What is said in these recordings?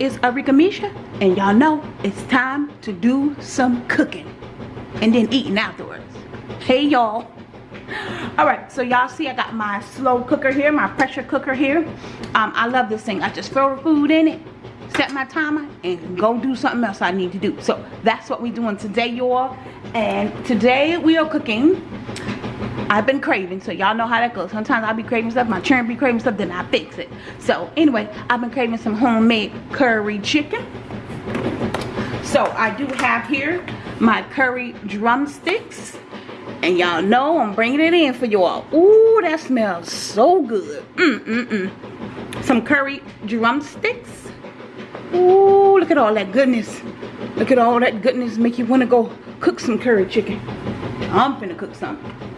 Is Arika Misha and y'all know it's time to do some cooking and then eating afterwards. Hey y'all. Alright, so y'all see I got my slow cooker here, my pressure cooker here. Um, I love this thing. I just throw food in it, set my timer, and go do something else I need to do. So that's what we're doing today y'all. And today we are cooking I've been craving, so y'all know how that goes. Sometimes I'll be craving stuff, my children be craving stuff, then I fix it. So anyway, I've been craving some homemade curry chicken. So I do have here my curry drumsticks. And y'all know I'm bringing it in for y'all. Ooh, that smells so good. Mm-mm-mm. Some curry drumsticks. Ooh, look at all that goodness. Look at all that goodness make you want to go cook some curry chicken. I'm finna cook something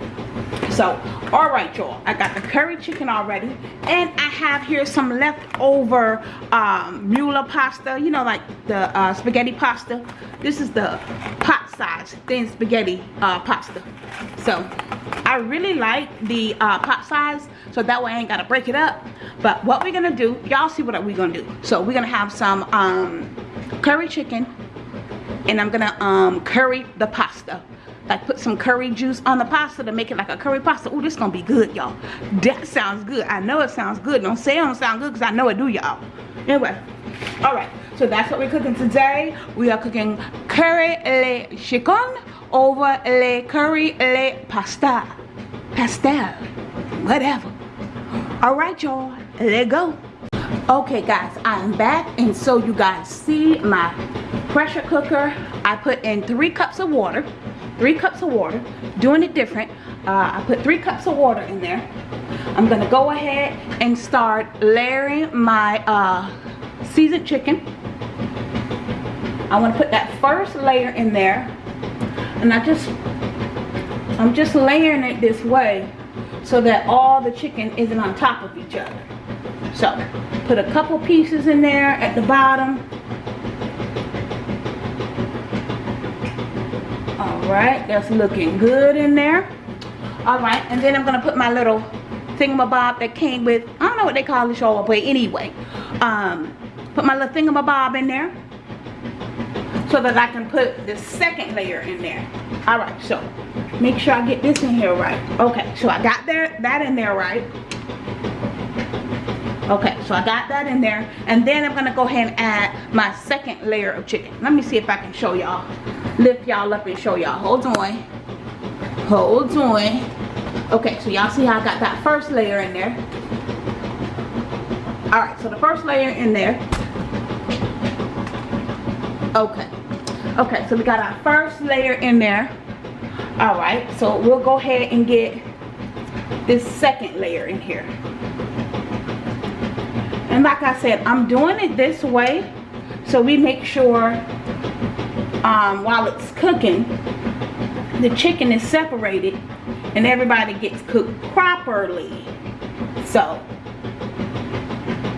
so all right y'all. I got the curry chicken already and i have here some leftover um Mueller pasta you know like the uh, spaghetti pasta. This is the pot size thin spaghetti uh, pasta. So i really like the uh, pot size so that way i ain't gotta break it up. But what we're gonna do y'all see what we're gonna do. So we're gonna have some um curry chicken and i'm gonna um curry the pasta like put some curry juice on the pasta to make it like a curry pasta. Oh, this gonna be good, y'all. That sounds good. I know it sounds good. Don't say it don't sound good because I know it do, y'all. Anyway, all right. So that's what we're cooking today. We are cooking curry le chicken over le curry le pasta. Pastel. Whatever. All right, y'all. Let go. Okay, guys. I'm back. And so you guys see my pressure cooker. I put in three cups of water three cups of water doing it different. Uh, I put three cups of water in there. I'm gonna go ahead and start layering my uh, seasoned chicken. I want to put that first layer in there. And I just I'm just layering it this way so that all the chicken isn't on top of each other. So put a couple pieces in there at the bottom right that's looking good in there. All right and then i'm gonna put my little thingamabob that came with i don't know what they call this y'all but anyway. Um put my little thingamabob in there so that i can put the second layer in there. All right so make sure i get this in here right. Okay so i got there that in there right. Okay so i got that in there. And then i'm gonna go ahead and add my second layer of chicken. Let me see if i can show y'all lift y'all up and show y'all. Hold on. Hold on. Okay so y'all see how i got that first layer in there. All right so the first layer in there. Okay. Okay so we got our first layer in there. All right so we'll go ahead and get this second layer in here. And like I said I'm doing it this way so we make sure um, while it's cooking the chicken is separated and everybody gets cooked properly. So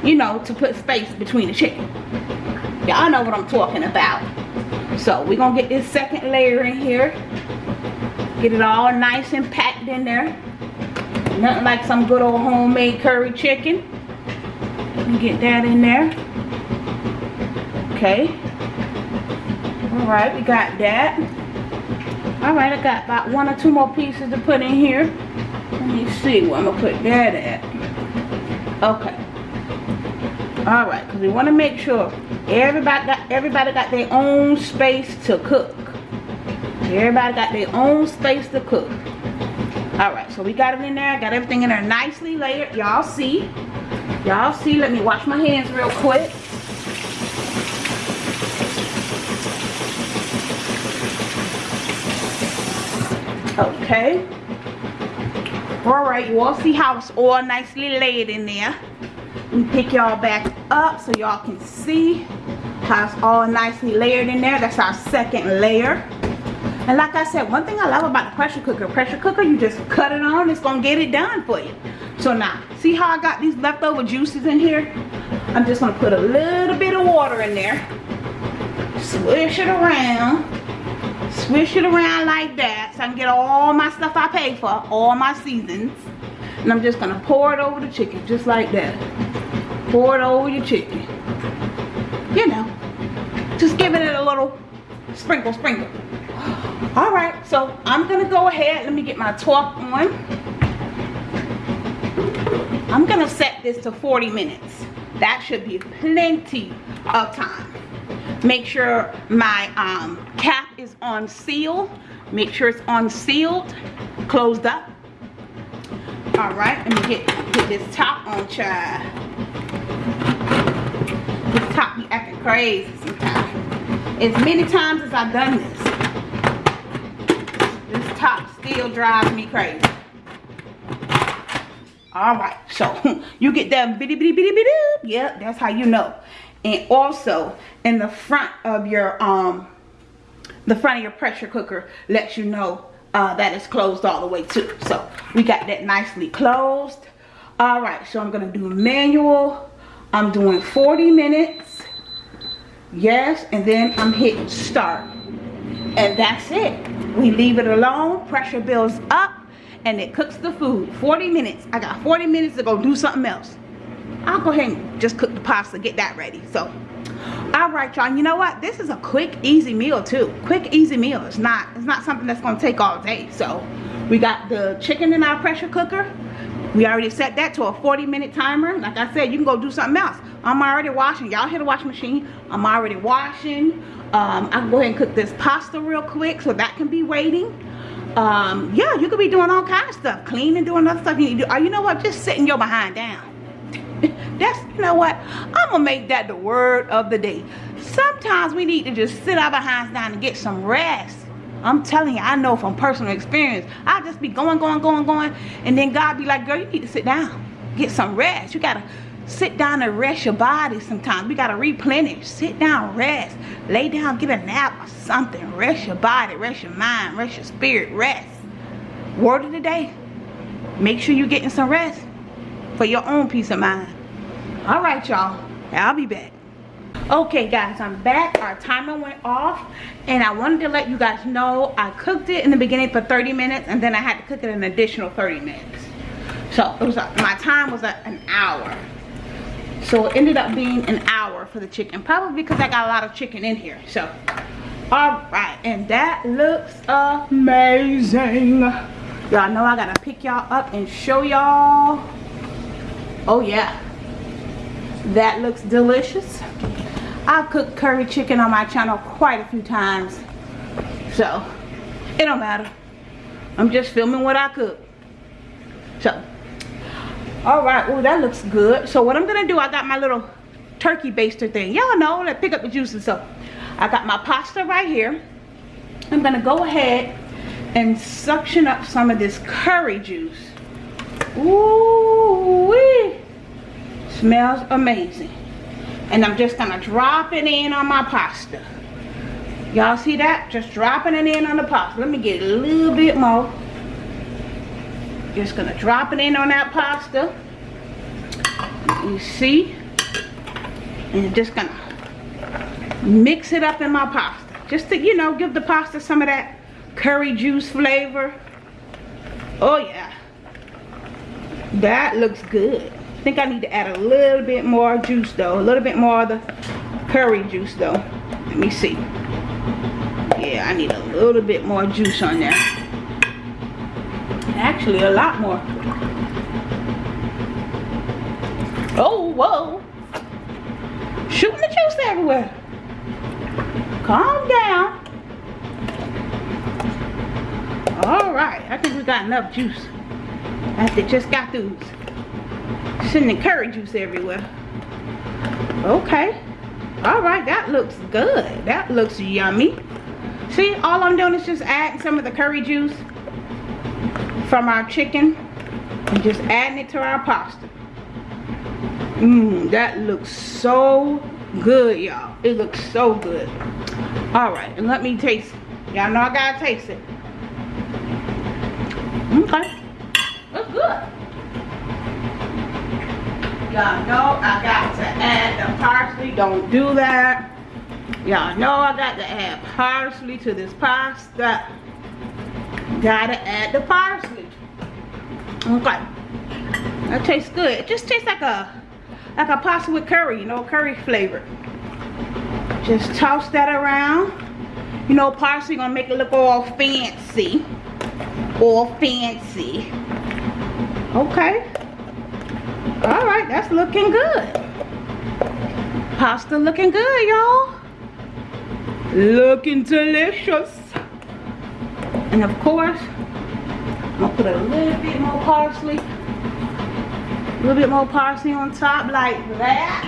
you know to put space between the chicken. Y'all know what I'm talking about. So we're gonna get this second layer in here. Get it all nice and packed in there. Nothing like some good old homemade curry chicken. Get that in there. Okay all right we got that. All right i got about one or two more pieces to put in here. Let me see where i'm gonna put that at. Okay. All right because we want to make sure everybody got everybody got their own space to cook. Everybody got their own space to cook. All right so we got it in there got everything in there nicely layered. Y'all see? Y'all see, let me wash my hands real quick. Okay. All right, you all see how it's all nicely laid in there. Let me pick y'all back up so y'all can see how it's all nicely layered in there. That's our second layer. And like I said, one thing I love about the pressure cooker, pressure cooker, you just cut it on, it's gonna get it done for you. So now, see how I got these leftover juices in here? I'm just gonna put a little bit of water in there. Swish it around. Swish it around like that so I can get all my stuff I paid for, all my seasons. And I'm just gonna pour it over the chicken, just like that. Pour it over your chicken. You know, just giving it a little sprinkle, sprinkle. All right, so I'm gonna go ahead. Let me get my torque on. I'm gonna set this to 40 minutes. That should be plenty of time. Make sure my um, cap is on seal. Make sure it's on sealed, closed up. All right, let me get, get this top on, child. This top be acting crazy sometimes. As many times as I've done this, this top still drives me crazy. All right, so you get that bitty bitty bitty bitty. Yep, that's how you know. And also in the front of your um, the front of your pressure cooker lets you know uh, that it's closed all the way too. So we got that nicely closed. All right, so I'm gonna do manual. I'm doing 40 minutes. Yes, and then I'm hitting start. And that's it. We leave it alone, pressure builds up, and it cooks the food. 40 minutes. I got 40 minutes to go do something else. I'll go ahead and just cook the pasta, get that ready. So all right y'all. You know what? This is a quick easy meal too. Quick easy meal. It's not it's not something that's gonna take all day. So we got the chicken in our pressure cooker. We already set that to a 40 minute timer. Like i said you can go do something else. I'm already washing. Y'all hear the washing machine? I'm already washing. Um, i can go ahead and cook this pasta real quick so that can be waiting. Um, yeah you could be doing all kinds of stuff. Cleaning doing other stuff. You need to do or you know what? Just sitting your behind down that's you know what? I'm gonna make that the word of the day. Sometimes we need to just sit our behinds down and get some rest. I'm telling you i know from personal experience i just be going going going going and then god be like girl you need to sit down get some rest. You gotta sit down and rest your body sometimes. We gotta replenish. Sit down rest. Lay down get a nap or something. Rest your body rest your mind rest your spirit rest. Word of the day make sure you're getting some rest for your own peace of mind. All right y'all. I'll be back. Okay guys i'm back. Our timer went off and i wanted to let you guys know i cooked it in the beginning for 30 minutes and then i had to cook it an additional 30 minutes. So it was my time was an hour. So it ended up being an hour for the chicken probably because i got a lot of chicken in here so. All right and that looks amazing. Y'all know i gotta pick y'all up and show y'all oh yeah. That looks delicious. I've cooked curry chicken on my channel quite a few times so it don't matter. I'm just filming what i cook. So all right. Oh that looks good. So what i'm gonna do i got my little turkey baster thing. Y'all know let pick up the juices. So i got my pasta right here. I'm gonna go ahead and suction up some of this curry juice. Ooh, wee. Smells amazing. And I'm just gonna drop it in on my pasta. Y'all see that? Just dropping it in on the pasta. Let me get a little bit more. Just gonna drop it in on that pasta. You see? And just gonna mix it up in my pasta. Just to, you know, give the pasta some of that curry juice flavor. Oh yeah that looks good. I think I need to add a little bit more juice though. A little bit more of the curry juice though. Let me see. Yeah I need a little bit more juice on there. Actually a lot more. Oh whoa. Shooting the juice everywhere. Calm down. All right I think we got enough juice after just got through sending curry juice everywhere. Okay. All right, that looks good. That looks yummy. See, all I'm doing is just adding some of the curry juice from our chicken and just adding it to our pasta. Mmm, that looks so good, y'all. It looks so good. All right, and let me taste. Y'all know I gotta taste it. Okay. Good. Y'all know I got to add the parsley. Don't do that. Y'all know I got to add parsley to this pasta. Gotta add the parsley. Okay. That tastes good. It just tastes like a like a pasta with curry, you know, curry flavor. Just toss that around. You know, parsley gonna make it look all fancy. All fancy. Okay. All right, that's looking good. Pasta looking good, y'all. Looking delicious. And of course, I'm gonna put a little bit more parsley. A little bit more parsley on top like that.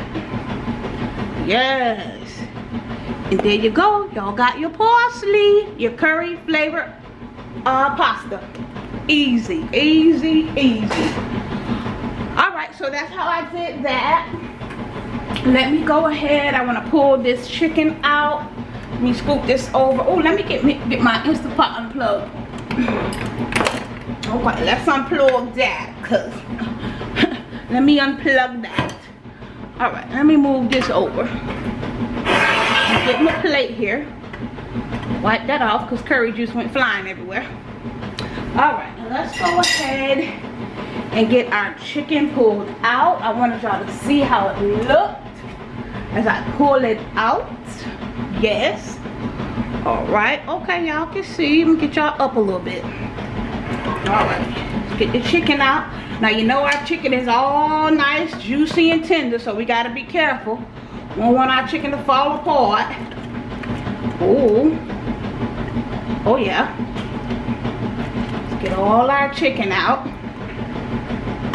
Yes. And there you go. Y'all got your parsley, your curry flavored uh, pasta. Easy, easy, easy. All right, so that's how I did that. Let me go ahead. I want to pull this chicken out. Let me scoop this over. Oh, let me get me, get my Instapot unplugged. Okay, let's unplug that, cause let me unplug that. All right, let me move this over get my plate here. Wipe that off because curry juice went flying everywhere. All right, let's go ahead and get our chicken pulled out. I wanted y'all to see how it looked as I pull it out. Yes. All right. Okay, y'all can see. Let me get y'all up a little bit. All right. Get the chicken out. Now, you know our chicken is all nice, juicy, and tender, so we got to be careful. We don't want our chicken to fall apart. Oh. Oh yeah. Get all our chicken out.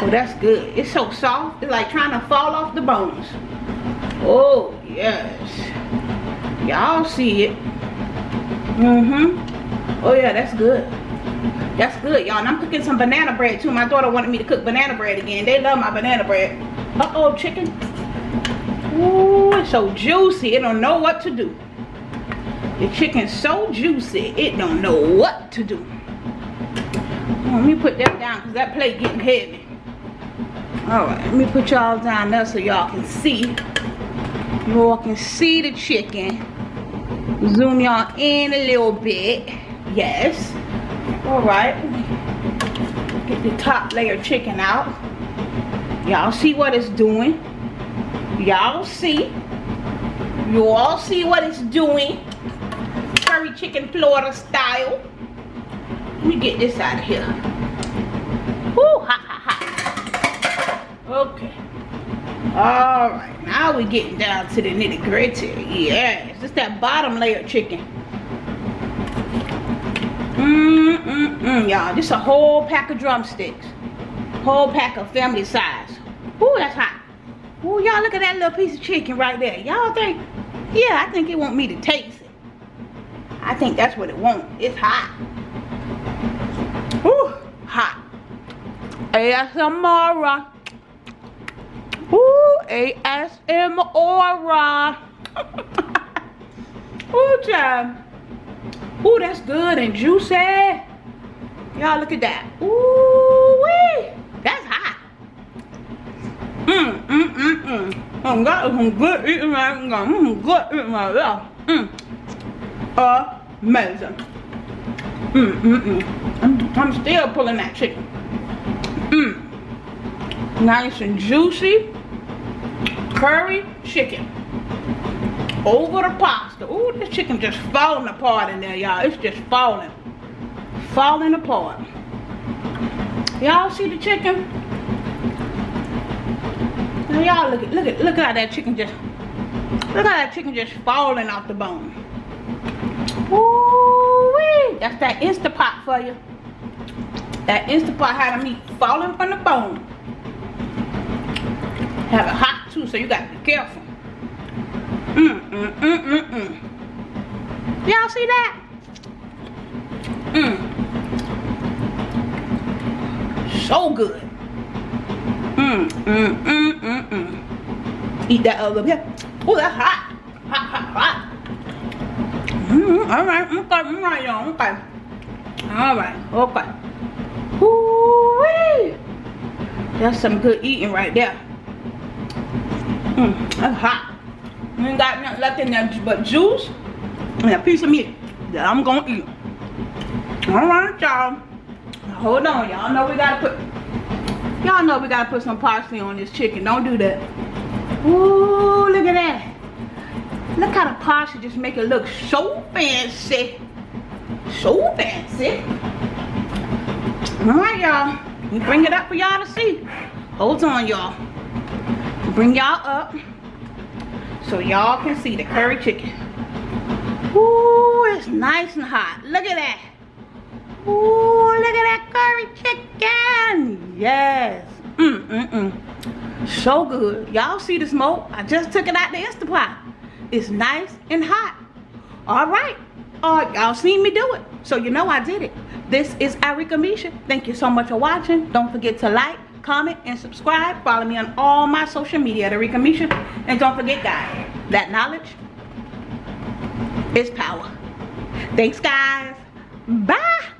Oh, that's good. It's so soft. It's like trying to fall off the bones. Oh, yes. Y'all see it. Mm-hmm. Oh, yeah, that's good. That's good, y'all. And I'm cooking some banana bread, too. My daughter wanted me to cook banana bread again. They love my banana bread. Uh-oh, chicken. Ooh, it's so juicy. It don't know what to do. The chicken's so juicy, it don't know what to do. Let me put that down because that plate getting heavy. Alright, let me put y'all down there so y'all can see. You all can see the chicken. Zoom y'all in a little bit. Yes. Alright. Get the top layer chicken out. Y'all see what it's doing. Y'all see. You all see what it's doing. Curry chicken Florida style. Me get this out of here. Woo, ha, ha, ha. Okay. Alright, now we're getting down to the nitty gritty. Yes, it's that bottom layer chicken. Mmm, mmm, mmm, y'all. Just a whole pack of drumsticks. Whole pack of family size. Ooh, that's hot. Ooh, y'all look at that little piece of chicken right there. Y'all think, yeah, I think it want me to taste it. I think that's what it want. It's hot. Ooh, hot. ASMR. Ooh, ASMR. Ooh, child. Ooh, that's good and juicy. Y'all look at that. Ooh, wee. That's hot. Mmm, mmm, mmm, mmm. That is some good eating right now. Mmm, good eating right there. Mmm. Amazing. Mmm, mmm, mmm. I'm, I'm still pulling that chicken. Mmm. Nice and juicy. Curry chicken. Over the pasta. Ooh, this chicken just falling apart in there, y'all. It's just falling. Falling apart. Y'all see the chicken? Now y'all look at look at look at how that chicken just look at that chicken just falling off the bone. Ooh, -wee. that's that Instapot for you. That Instapot had meat falling from the bone. Have it hot too, so you gotta be careful. Mm mm mm mm mm. Y'all see that? Mmm. So good. Mmm, mmm, mmm, mmm, mmm. Eat that other here. Oh, that's hot. Hot, hot, hot. Mm, all right, okay, all right, y'all, okay. All right, okay. That's some good eating right there. Mmm, that's hot. You ain't got nothing left in there but juice and a piece of meat that I'm gonna eat. All right, y'all. Hold on, y'all know we gotta put Y'all know we gotta put some parsley on this chicken. Don't do that. Ooh, look at that. Look how the parsley just make it look so fancy. So fancy. All right, y'all. We bring it up for y'all to see. Hold on, y'all. Bring y'all up so y'all can see the curry chicken. Ooh, it's nice and hot. Look at that. Ooh, look at that curry chicken. Yes. Mm, mm, mm. So good. Y'all see the smoke? I just took it out the Instapot. It's nice and hot. All right. Uh, y'all seen me do it. So you know I did it. This is Arika Misha. Thank you so much for watching. Don't forget to like, comment, and subscribe. Follow me on all my social media at Arika Misha. And don't forget, guys, that knowledge is power. Thanks, guys. Bye.